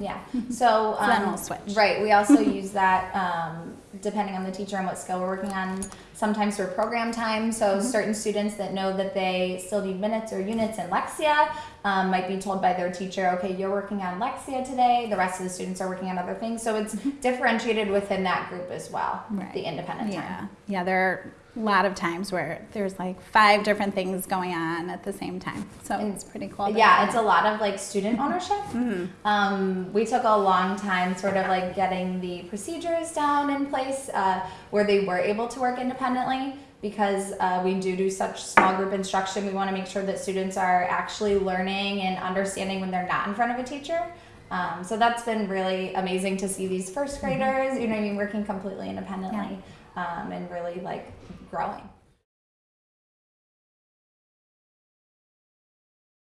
Yeah. So, So then um, we'll switch. Right. We also use that um, depending on the teacher and what skill we're working on. Sometimes for program time. So Mm-hmm. certain students that know that they still need minutes or units in Lexia um, might be told by their teacher, "Okay, you're working on Lexia today. The rest of the students are working on other things." So it's differentiated within that group as well. Mm-hmm. Right. The independent Yeah, time. yeah. There lot of times where there's like five different things going on at the same time, so And- it's pretty cool. Yeah, it's a lot of like student ownership. Um, we took a long time sort of like getting the procedures down in place uh, where they were able to work independently because uh, we do do such small group instruction. We want to make sure that students are actually learning and understanding when they're not in front of a teacher. Um, so that's been really amazing to see these first graders, you know, what I mean, working completely independently um, and really like growing.